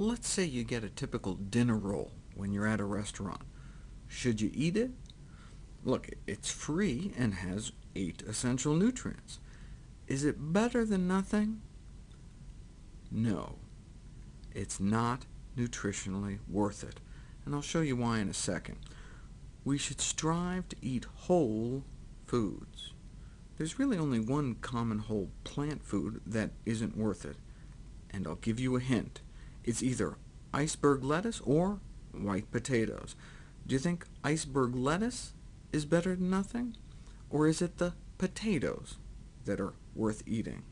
Let's say you get a typical dinner roll when you're at a restaurant. Should you eat it? Look, it's free and has eight essential nutrients. Is it better than nothing? No, it's not nutritionally worth it, and I'll show you why in a second. We should strive to eat whole foods. There's really only one common whole plant food that isn't worth it, and I'll give you a hint. It's either iceberg lettuce or white potatoes. Do you think iceberg lettuce is better than nothing? Or is it the potatoes that are worth eating?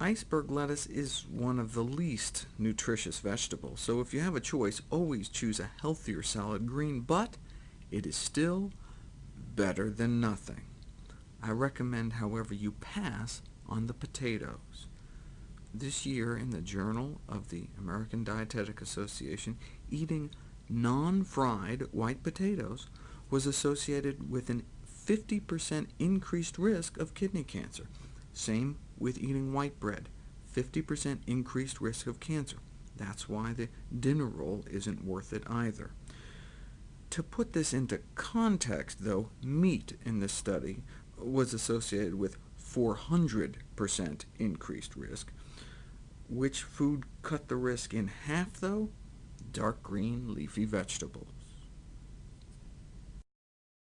Iceberg lettuce is one of the least nutritious vegetables, so if you have a choice, always choose a healthier salad green, but it is still better than nothing. I recommend, however, you pass on the potatoes. This year, in the Journal of the American Dietetic Association, eating non-fried white potatoes was associated with a 50% increased risk of kidney cancer. Same with eating white bread, 50% increased risk of cancer. That's why the dinner roll isn't worth it either. To put this into context, though, meat in this study was associated with 400% increased risk. Which food cut the risk in half, though? Dark green leafy vegetables.